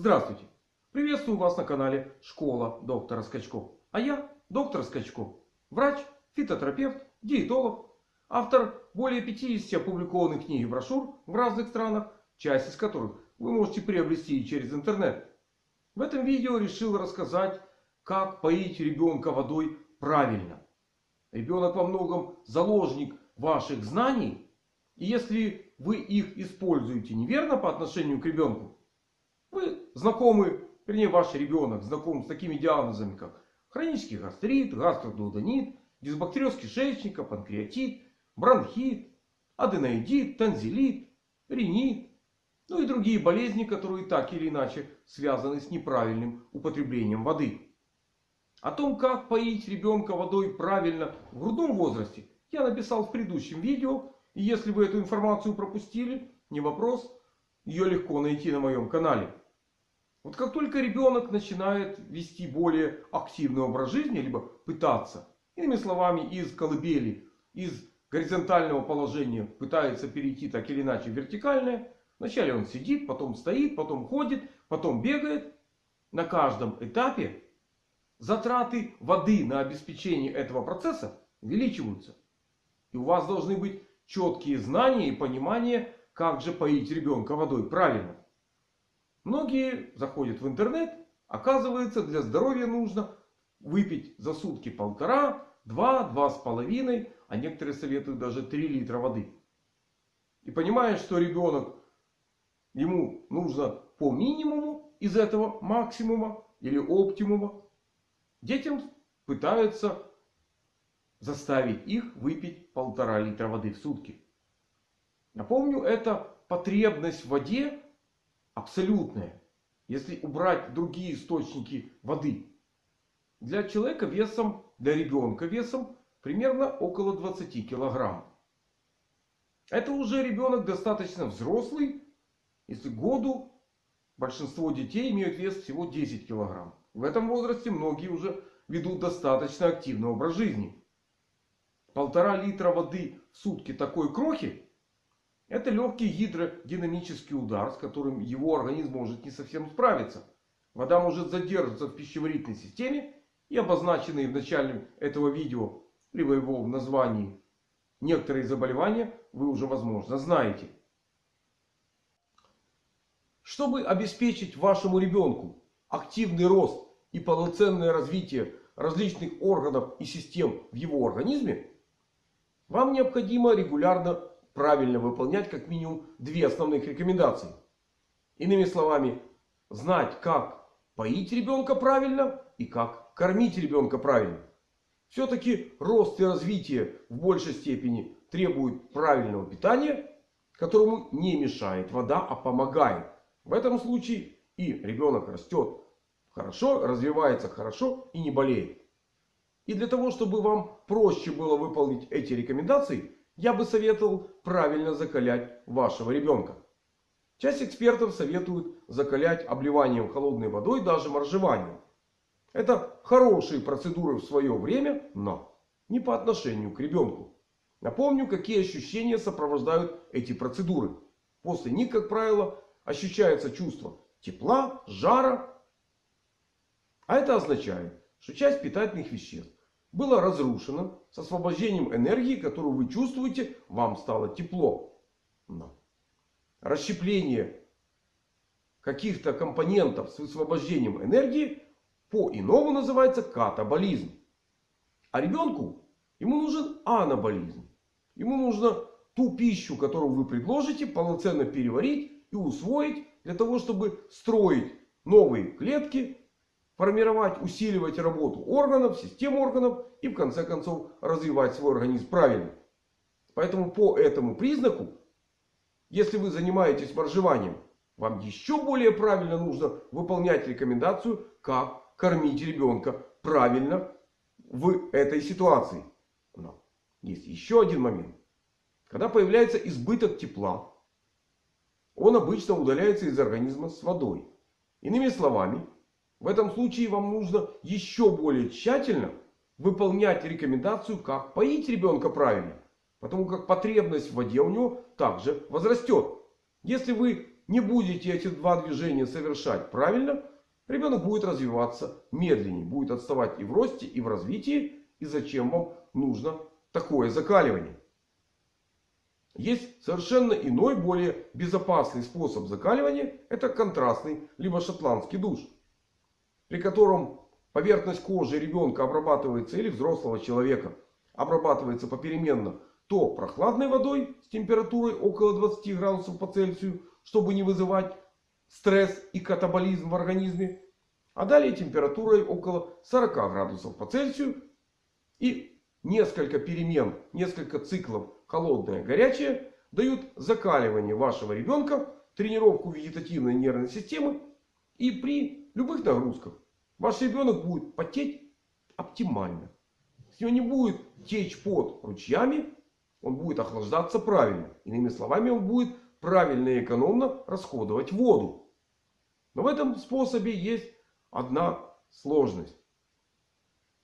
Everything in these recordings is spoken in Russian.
Здравствуйте! Приветствую вас на канале Школа доктора Скачков. А я доктор Скачков. Врач, фитотерапевт, диетолог. Автор более 50 опубликованных книг и брошюр в разных странах. Часть из которых вы можете приобрести через интернет. В этом видео решил рассказать, как поить ребенка водой правильно. Ребенок во многом заложник ваших знаний. И если вы их используете неверно по отношению к ребенку. Знакомы, вернее ваш ребенок знаком с такими диагнозами, как хронический гастрит, гастродуоденит, дисбактериоз кишечника, панкреатит, бронхит, аденоидит, танзелит, ринит. Ну и другие болезни, которые так или иначе связаны с неправильным употреблением воды. О том, как поить ребенка водой правильно в грудном возрасте, я написал в предыдущем видео. И если вы эту информацию пропустили, не вопрос. Ее легко найти на моем канале. Вот как только ребенок начинает вести более активный образ жизни, либо пытаться, иными словами, из колыбели, из горизонтального положения пытается перейти так или иначе в вертикальное. Вначале он сидит, потом стоит, потом ходит, потом бегает. На каждом этапе затраты воды на обеспечение этого процесса увеличиваются. И у вас должны быть четкие знания и понимание, как же поить ребенка водой правильно. Многие заходят в интернет. Оказывается, для здоровья нужно выпить за сутки полтора, два, два с половиной, а некоторые советуют даже три литра воды. И понимая, что ребенок, ему нужно по минимуму из этого максимума или оптимума, детям пытаются заставить их выпить полтора литра воды в сутки. Напомню, это потребность в воде абсолютная. Если убрать другие источники воды. Для человека весом, для ребенка весом примерно около 20 килограмм. Это уже ребенок достаточно взрослый. Если году большинство детей имеют вес всего 10 килограмм. В этом возрасте многие уже ведут достаточно активный образ жизни. Полтора литра воды в сутки такой крохи. Это легкий гидродинамический удар, с которым его организм может не совсем справиться. Вода может задерживаться в пищеварительной системе. И обозначенные в начале этого видео, либо его в названии, некоторые заболевания вы уже возможно знаете. Чтобы обеспечить вашему ребенку активный рост и полноценное развитие различных органов и систем в его организме, вам необходимо регулярно правильно выполнять как минимум две основных рекомендации. Иными словами, знать как поить ребенка правильно и как кормить ребенка правильно. Все-таки рост и развитие в большей степени требует правильного питания, которому не мешает вода, а помогает. В этом случае и ребенок растет хорошо, развивается хорошо и не болеет. И для того, чтобы вам проще было выполнить эти рекомендации, я бы советовал правильно закалять вашего ребенка. Часть экспертов советуют закалять обливанием холодной водой, даже моржеванием. Это хорошие процедуры в свое время, но не по отношению к ребенку. Напомню, какие ощущения сопровождают эти процедуры. После них, как правило, ощущается чувство тепла, жара. А это означает, что часть питательных веществ было разрушено с освобождением энергии, которую вы чувствуете, вам стало тепло. Но расщепление каких-то компонентов с высвобождением энергии по-иному называется катаболизм. А ребенку ему нужен анаболизм. Ему нужно ту пищу, которую вы предложите, полноценно переварить и усвоить для того, чтобы строить новые клетки формировать, усиливать работу органов, систем органов и в конце концов развивать свой организм правильно. Поэтому по этому признаку, если вы занимаетесь моржеванием, вам еще более правильно нужно выполнять рекомендацию, как кормить ребенка правильно в этой ситуации. Но есть еще один момент. Когда появляется избыток тепла, он обычно удаляется из организма с водой. Иными словами, в этом случае вам нужно еще более тщательно выполнять рекомендацию, как поить ребенка правильно. Потому как потребность в воде у него также возрастет. Если вы не будете эти два движения совершать правильно, ребенок будет развиваться медленнее. Будет отставать и в росте, и в развитии. И зачем вам нужно такое закаливание? Есть совершенно иной, более безопасный способ закаливания. Это контрастный, либо шотландский душ. При котором поверхность кожи ребенка обрабатывается или взрослого человека. Обрабатывается попеременно то прохладной водой с температурой около 20 градусов по Цельсию. Чтобы не вызывать стресс и катаболизм в организме. А далее температурой около 40 градусов по Цельсию. И несколько перемен, несколько циклов холодное, горячее дают закаливание вашего ребенка, тренировку вегетативной нервной системы. И при любых нагрузках ваш ребенок будет потеть оптимально. С него не будет течь под ручьями. Он будет охлаждаться правильно. Иными словами, он будет правильно и экономно расходовать воду. Но в этом способе есть одна сложность.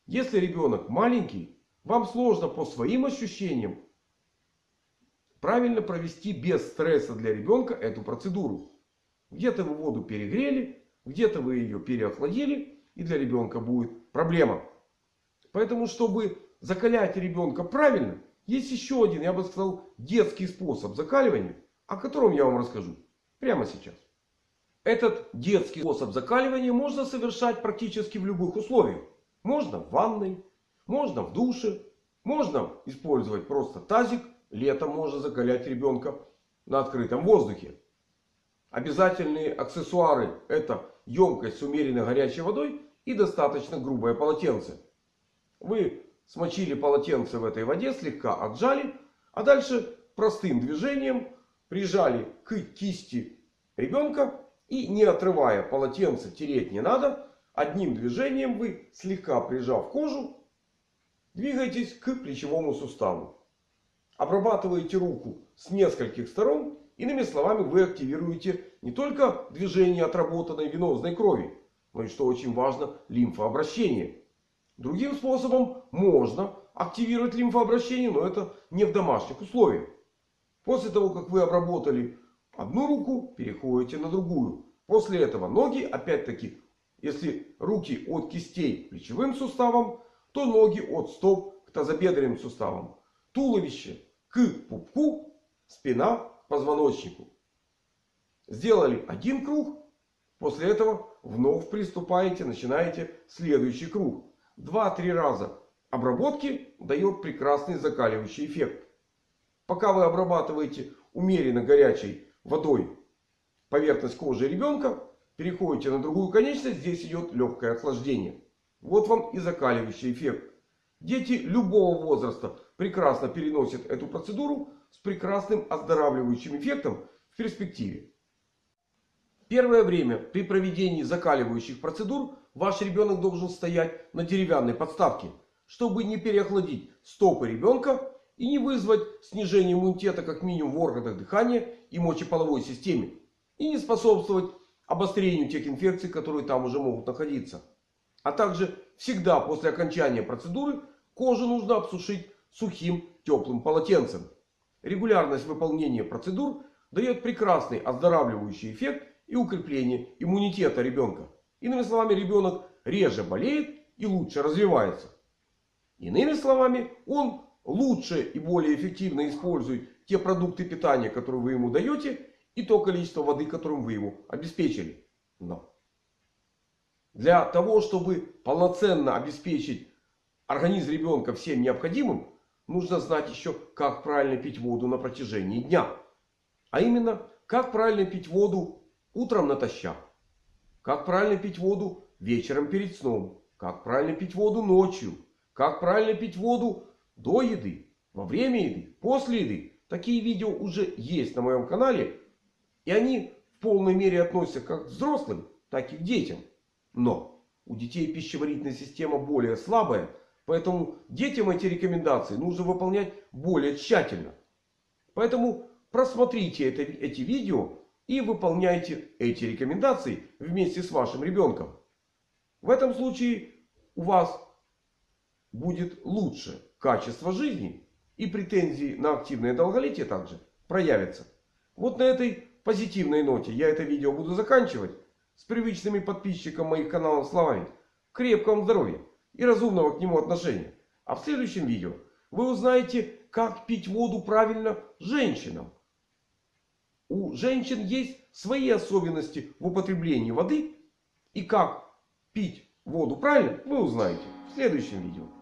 Если ребенок маленький, вам сложно по своим ощущениям правильно провести без стресса для ребенка эту процедуру. Где-то вы воду перегрели, где-то вы ее переохладили. И для ребенка будет проблема. Поэтому, чтобы закалять ребенка правильно, есть еще один, я бы сказал, детский способ закаливания, о котором я вам расскажу прямо сейчас. Этот детский способ закаливания можно совершать практически в любых условиях. Можно в ванной, можно в душе, можно использовать просто тазик Летом можно закалять ребенка на открытом воздухе. Обязательные аксессуары это емкость с умеренно горячей водой и достаточно грубое полотенце. Вы смочили полотенце в этой воде, слегка отжали. А дальше простым движением прижали к кисти ребенка. И не отрывая полотенце, тереть не надо. Одним движением вы, слегка прижав кожу, двигаетесь к плечевому суставу. Обрабатываете руку с нескольких сторон. Иными словами, вы активируете не только движение отработанной венозной крови, но и, что очень важно, лимфообращение. Другим способом можно активировать лимфообращение, но это не в домашних условиях. После того, как вы обработали одну руку, переходите на другую. После этого ноги, опять-таки, если руки от кистей плечевым суставам, то ноги от стоп к тазобедренным суставам. Туловище к пупку, спина позвоночнику. Сделали один круг. После этого вновь приступаете, начинаете следующий круг. Два-три раза обработки дает прекрасный закаливающий эффект. Пока вы обрабатываете умеренно горячей водой поверхность кожи ребенка, переходите на другую конечность, здесь идет легкое охлаждение. Вот вам и закаливающий эффект. Дети любого возраста прекрасно переносят эту процедуру с прекрасным оздоравливающим эффектом в перспективе. Первое время при проведении закаливающих процедур ваш ребенок должен стоять на деревянной подставке, чтобы не переохладить стопы ребенка и не вызвать снижение иммунитета как минимум в органах дыхания и мочеполовой системе. И не способствовать обострению тех инфекций, которые там уже могут находиться. А также всегда после окончания процедуры кожу нужно обсушить сухим теплым полотенцем. Регулярность выполнения процедур дает прекрасный оздоравливающий эффект и укрепление иммунитета ребенка. Иными словами, ребенок реже болеет и лучше развивается. Иными словами, он лучше и более эффективно использует те продукты питания, которые вы ему даете, и то количество воды, которым вы его обеспечили. Но для того, чтобы полноценно обеспечить организм ребенка всем необходимым, нужно знать еще, как правильно пить воду на протяжении дня. А именно, как правильно пить воду утром натощак. Как правильно пить воду вечером перед сном. Как правильно пить воду ночью. Как правильно пить воду до еды, во время еды, после еды. Такие видео уже есть на моем канале. И они в полной мере относятся как к взрослым, так и к детям. Но у детей пищеварительная система более слабая. Поэтому детям эти рекомендации нужно выполнять более тщательно. Поэтому просмотрите это, эти видео и выполняйте эти рекомендации вместе с вашим ребенком. В этом случае у вас будет лучше качество жизни. И претензии на активное долголетие также проявятся. Вот на этой позитивной ноте я это видео буду заканчивать. С привычными подписчикам моих каналов словами. Крепкого вам здоровья и разумного к нему отношения. А в следующем видео вы узнаете, как пить воду правильно женщинам. У женщин есть свои особенности в употреблении воды. И как пить воду правильно, вы узнаете в следующем видео.